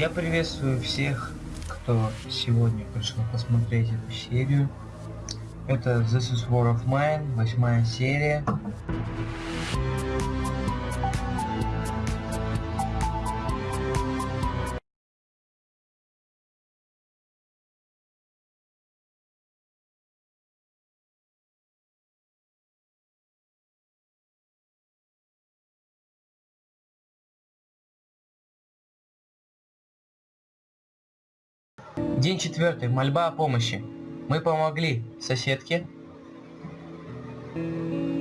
Я приветствую всех, кто сегодня пришел посмотреть эту серию. Это This is War of Mine, восьмая серия. День четвертый. Мольба о помощи. Мы помогли соседке.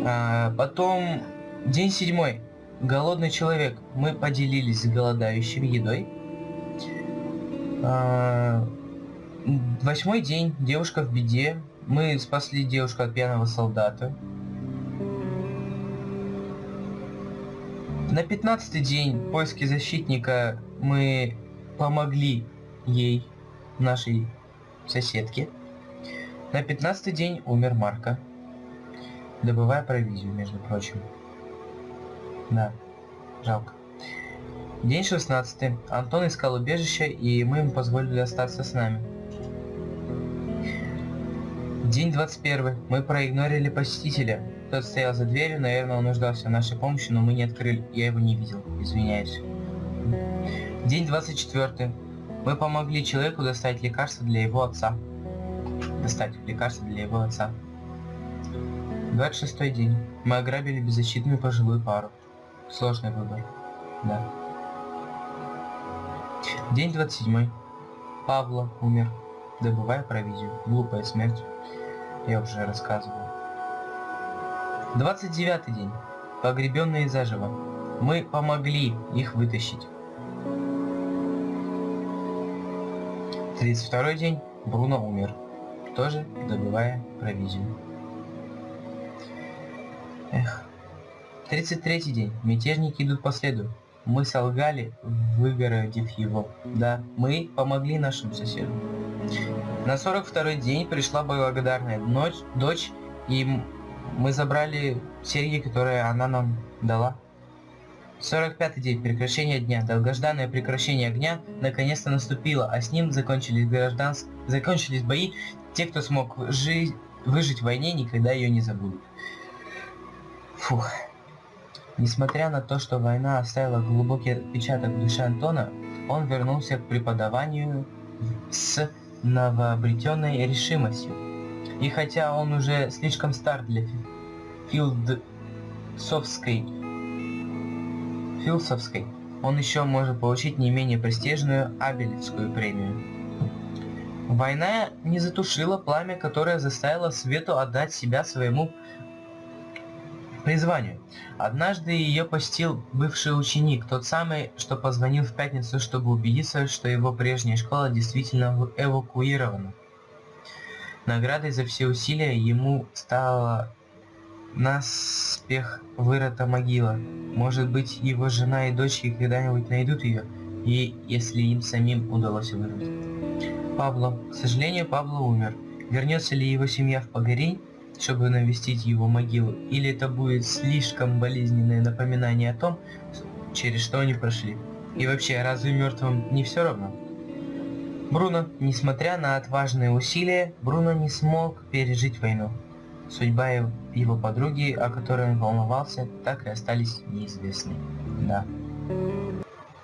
А, потом день седьмой. Голодный человек. Мы поделились с голодающим едой. А, восьмой день. Девушка в беде. Мы спасли девушку от пьяного солдата. На пятнадцатый день поиски защитника мы помогли ей нашей соседки. На пятнадцатый день умер Марка, добывая провизию, между прочим. Да, жалко. День 16. Антон искал убежище, и мы ему позволили остаться с нами. День 21. Мы проигнорили посетителя. Тот стоял за дверью, наверное, он нуждался в нашей помощи, но мы не открыли. Я его не видел, извиняюсь. День 24. Мы помогли человеку достать лекарство для его отца. Достать лекарство для его отца. 26 день. Мы ограбили беззащитную пожилую пару. Сложный выбор. Да. День 27. Павла умер, добывая провизию. Глупая смерть. Я уже рассказывал. 29 день. Погребенные заживо. Мы помогли их вытащить. 32 день Бруно умер, тоже добывая провизию. Эх. 33 день. Мятежники идут по следу. Мы солгали, выгородив его. Да, мы помогли нашим соседям. На 42 день пришла благодарная ночь, дочь, и мы забрали серьги, которые она нам дала. 45 день прекращения дня. Долгожданное прекращение огня наконец-то наступило, а с ним закончились гражданс... закончились бои. Те, кто смог жи... выжить в войне, никогда ее не забудут. Фух. Несмотря на то, что война оставила глубокий отпечаток в душе Антона, он вернулся к преподаванию с новообретенной решимостью. И хотя он уже слишком стар для филдсовской Филсовской, он еще может получить не менее престижную Абелевскую премию. Война не затушила пламя, которое заставило Свету отдать себя своему призванию. Однажды ее постил бывший ученик, тот самый, что позвонил в пятницу, чтобы убедиться, что его прежняя школа действительно эвакуирована. Наградой за все усилия ему стало наспех вырыта могила. Может быть, его жена и дочки когда-нибудь найдут ее, и если им самим удалось вырвать. Пабло. К сожалению, Пабло умер. Вернется ли его семья в Погорень, чтобы навестить его могилу, или это будет слишком болезненное напоминание о том, через что они прошли? И вообще, разве мертвым не все равно? Бруно, несмотря на отважные усилия, Бруно не смог пережить войну. Судьба его подруги, о которой он волновался, так и остались неизвестны. Да.